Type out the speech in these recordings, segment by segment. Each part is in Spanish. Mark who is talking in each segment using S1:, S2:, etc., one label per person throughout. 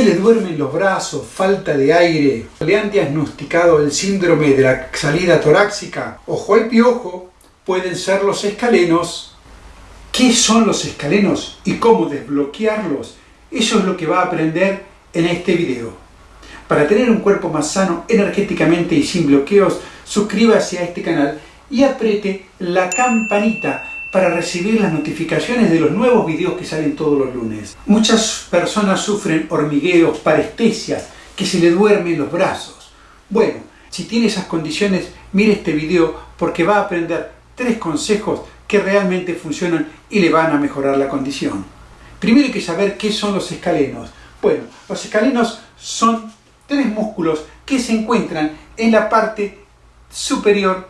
S1: Se le duermen los brazos, falta de aire, le han diagnosticado el síndrome de la salida torácica, ojo al piojo, pueden ser los escalenos. ¿Qué son los escalenos y cómo desbloquearlos? Eso es lo que va a aprender en este video. Para tener un cuerpo más sano energéticamente y sin bloqueos, suscríbase a este canal y apriete la campanita para recibir las notificaciones de los nuevos videos que salen todos los lunes. Muchas personas sufren hormigueos, parestesias, que se le duermen los brazos. Bueno, si tiene esas condiciones, mire este video porque va a aprender tres consejos que realmente funcionan y le van a mejorar la condición. Primero hay que saber qué son los escalenos. Bueno, los escalenos son tres músculos que se encuentran en la parte superior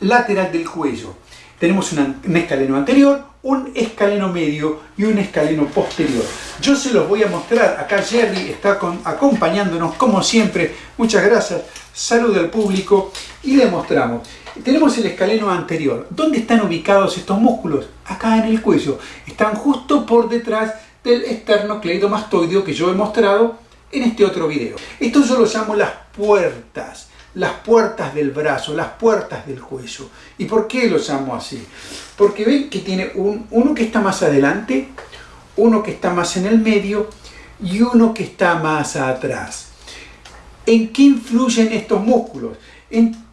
S1: lateral del cuello. Tenemos un escaleno anterior, un escaleno medio y un escaleno posterior. Yo se los voy a mostrar. Acá Jerry está acompañándonos como siempre. Muchas gracias. Salud al público y le mostramos. Tenemos el escaleno anterior. ¿Dónde están ubicados estos músculos? Acá en el cuello. Están justo por detrás del esternocleidomastoideo que yo he mostrado en este otro video. Esto yo lo llamo las puertas las puertas del brazo, las puertas del cuello. ¿Y por qué lo llamo así? Porque ven que tiene un, uno que está más adelante, uno que está más en el medio y uno que está más atrás. ¿En qué influyen estos músculos?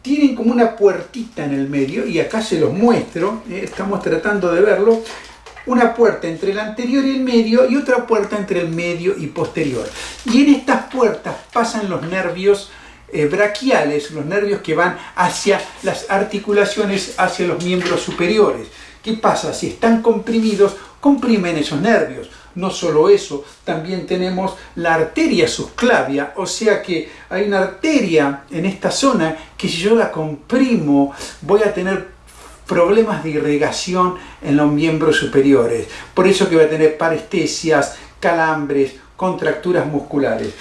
S1: tienen como una puertita en el medio, y acá se los muestro, eh, estamos tratando de verlo, una puerta entre el anterior y el medio y otra puerta entre el medio y posterior. Y en estas puertas pasan los nervios eh, braquiales, los nervios que van hacia las articulaciones, hacia los miembros superiores. ¿Qué pasa? Si están comprimidos, comprimen esos nervios. No solo eso, también tenemos la arteria subclavia, o sea que hay una arteria en esta zona que si yo la comprimo voy a tener problemas de irrigación en los miembros superiores. Por eso que voy a tener parestesias, calambres, contracturas musculares.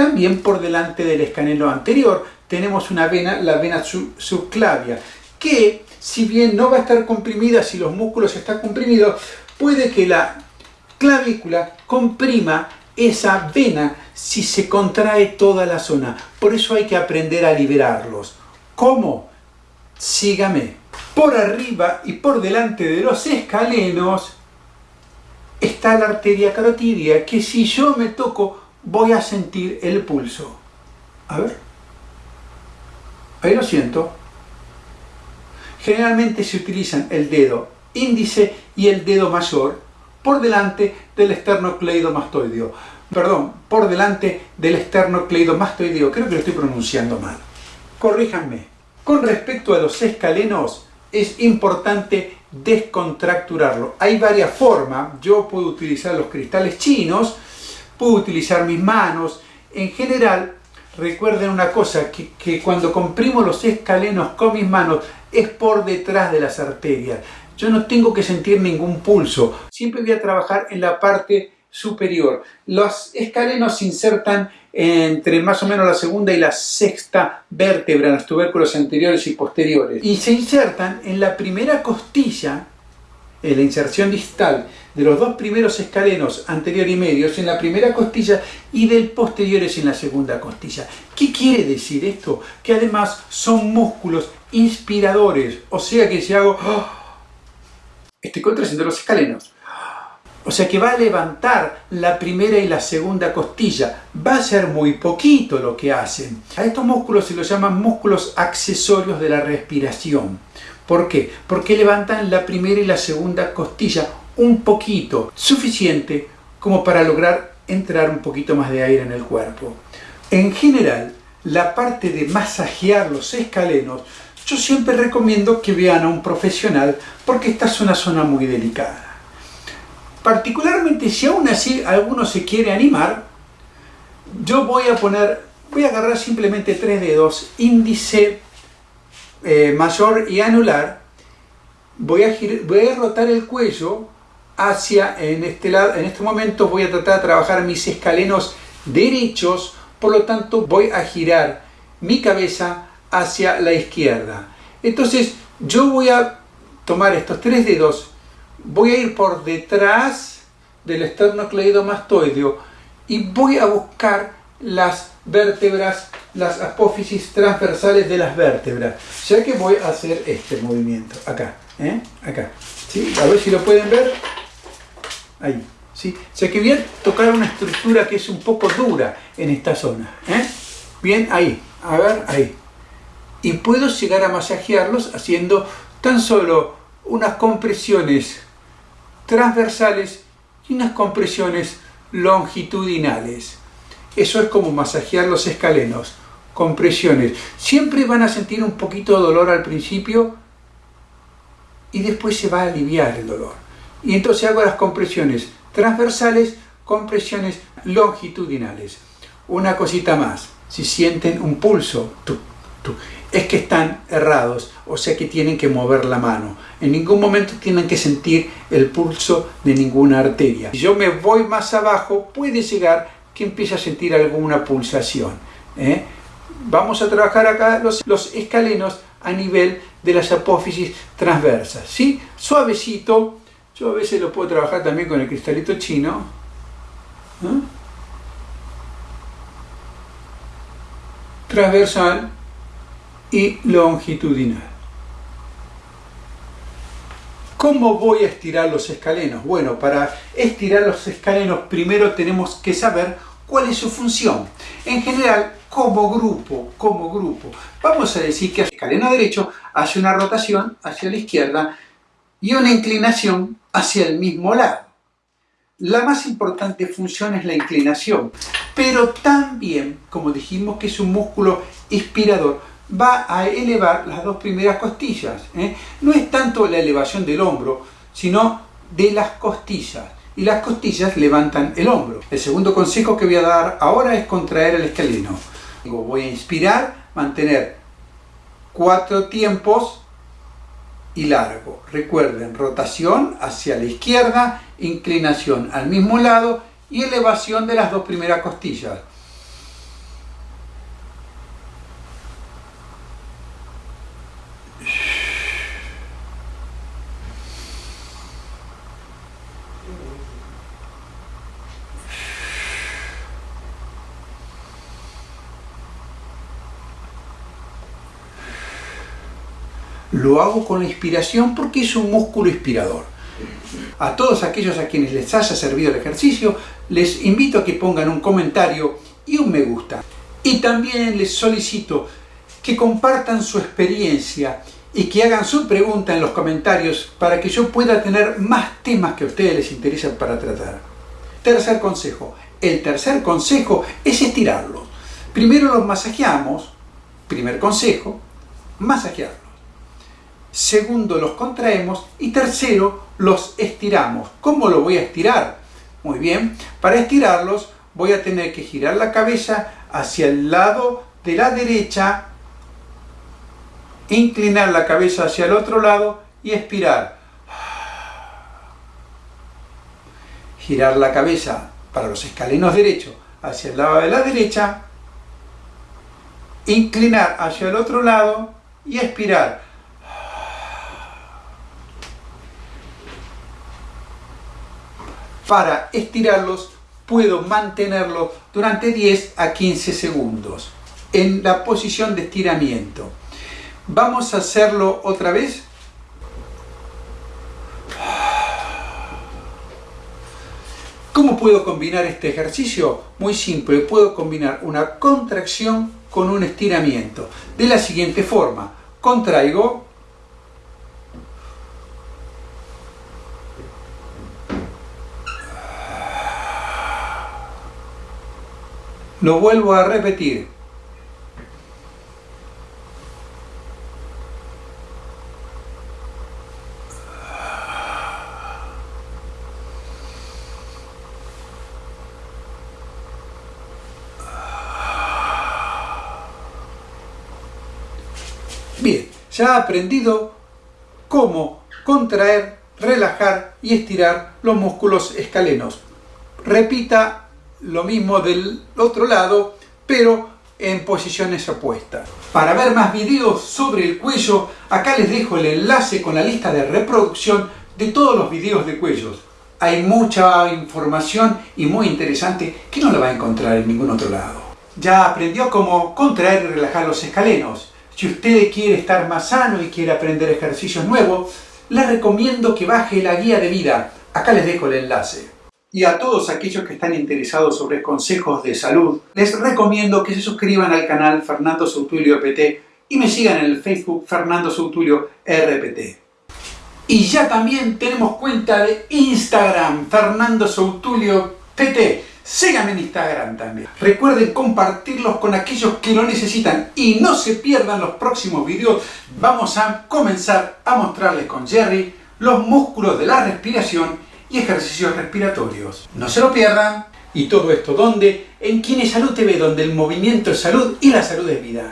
S1: También por delante del escanelo anterior tenemos una vena, la vena subclavia, que si bien no va a estar comprimida si los músculos están comprimidos, puede que la clavícula comprima esa vena si se contrae toda la zona. Por eso hay que aprender a liberarlos. ¿Cómo? Sígame. Por arriba y por delante de los escalenos está la arteria carotidia, que si yo me toco voy a sentir el pulso. A ver. Ahí lo siento. Generalmente se utilizan el dedo índice y el dedo mayor por delante del esternocleidomastoideo. Perdón, por delante del esternocleidomastoideo. Creo que lo estoy pronunciando mal. Corríjanme. Con respecto a los escalenos, es importante descontracturarlo. Hay varias formas. Yo puedo utilizar los cristales chinos, puedo utilizar mis manos. En general, recuerden una cosa, que, que, cuando comprimo los escalenos con mis manos es por detrás de las arterias. Yo no tengo que sentir ningún pulso, siempre voy a trabajar en la parte superior. Los escalenos se insertan entre más o menos la segunda y la sexta vértebra los tubérculos anteriores y posteriores y se insertan en la primera costilla la inserción distal de los dos primeros escalenos anterior y medios en la primera costilla y del posteriores en la segunda costilla. ¿Qué quiere decir esto? Que además son músculos inspiradores, o sea que si hago... ¡oh! estoy contraciendo los escalenos. O sea que va a levantar la primera y la segunda costilla. Va a ser muy poquito lo que hacen. A estos músculos se los llaman músculos accesorios de la respiración. ¿Por qué? Porque levantan la primera y la segunda costilla un poquito, suficiente como para lograr entrar un poquito más de aire en el cuerpo. En general, la parte de masajear los escalenos, yo siempre recomiendo que vean a un profesional porque esta es una zona muy delicada. Particularmente si aún así alguno se quiere animar, yo voy a poner, voy a agarrar simplemente tres dedos, índice, eh, mayor y anular, voy a, voy a rotar el cuello hacia, en este, lado, en este momento voy a tratar de trabajar mis escalenos derechos, por lo tanto voy a girar mi cabeza hacia la izquierda. Entonces yo voy a tomar estos tres dedos, voy a ir por detrás del esternocleidomastoideo y voy a buscar las vértebras, las apófisis transversales de las vértebras, ya que voy a hacer este movimiento, acá, ¿eh? acá, ¿sí? a ver si lo pueden ver, ahí, ¿sí? sea que voy a tocar una estructura que es un poco dura en esta zona, ¿eh? bien, ahí, a ver, ahí, y puedo llegar a masajearlos haciendo tan solo unas compresiones transversales y unas compresiones longitudinales. Eso es como masajear los escalenos, compresiones. Siempre van a sentir un poquito de dolor al principio y después se va a aliviar el dolor. Y entonces hago las compresiones transversales, compresiones longitudinales. Una cosita más, si sienten un pulso, es que están errados, o sea que tienen que mover la mano. En ningún momento tienen que sentir el pulso de ninguna arteria. Si yo me voy más abajo, puede llegar que empiece a sentir alguna pulsación. ¿eh? Vamos a trabajar acá los, los, escalenos a nivel de las apófisis transversas. ¿sí? Suavecito, yo a veces lo puedo trabajar también con el cristalito chino. ¿eh? Transversal y longitudinal. ¿Cómo voy a estirar los escalenos? Bueno, para estirar los escalenos primero tenemos que saber cuál es su función. En general, como grupo, como grupo, vamos a decir que el escaleno derecho hace una rotación hacia la izquierda y una inclinación hacia el mismo lado. La más importante función es la inclinación, pero también, como dijimos que es un músculo inspirador, va a elevar las dos primeras costillas. ¿eh? No es tanto la elevación del hombro, sino de las costillas. Y las costillas levantan el hombro. El segundo consejo que voy a dar ahora es contraer el escaleno. Voy a inspirar, mantener cuatro tiempos y largo. Recuerden, rotación hacia la izquierda, inclinación al mismo lado y elevación de las dos primeras costillas. Lo hago con la inspiración porque es un músculo inspirador. A todos aquellos a quienes les haya servido el ejercicio, les invito a que pongan un comentario y un me gusta. Y también les solicito que compartan su experiencia y que hagan su pregunta en los comentarios para que yo pueda tener más temas que a ustedes les interesan para tratar. Tercer consejo. El tercer consejo es estirarlos. Primero los masajeamos, primer consejo, masajearlos. Segundo, los contraemos. Y tercero, los estiramos. ¿Cómo lo voy a estirar? Muy bien, para estirarlos voy a tener que girar la cabeza hacia el lado de la derecha, inclinar la cabeza hacia el otro lado y expirar. Girar la cabeza para los escalenos derechos hacia el lado de la derecha, inclinar hacia el otro lado y expirar. Para estirarlos puedo mantenerlo durante 10 a 15 segundos en la posición de estiramiento. Vamos a hacerlo otra vez. ¿Cómo puedo combinar este ejercicio? Muy simple, puedo combinar una contracción con un estiramiento. De la siguiente forma, contraigo Lo vuelvo a repetir. Bien, ya ha aprendido cómo contraer, relajar y estirar los músculos escalenos. Repita lo mismo del otro lado, pero en posiciones opuestas. Para ver más videos sobre el cuello, acá les dejo el enlace con la lista de reproducción de todos los videos de cuellos. hay mucha información y muy interesante que no la va a encontrar en ningún otro lado. Ya aprendió cómo contraer y relajar los escalenos. Si usted quiere estar más sano y quiere aprender ejercicios nuevos, le recomiendo que baje la guía de vida. Acá les dejo el enlace. Y a todos aquellos que están interesados sobre consejos de salud, les recomiendo que se suscriban al canal Fernando Sautulio PT y me sigan en el Facebook Fernando Sautulio RPT. Y ya también tenemos cuenta de Instagram, Fernando Sautulio PT. Síganme en Instagram también. Recuerden compartirlos con aquellos que lo necesitan y no se pierdan los próximos videos. Vamos a comenzar a mostrarles con Jerry los músculos de la respiración y ejercicios respiratorios. No se lo pierdan. Y todo esto, ¿dónde? En Kine Salud TV, donde el movimiento es salud y la salud es vida.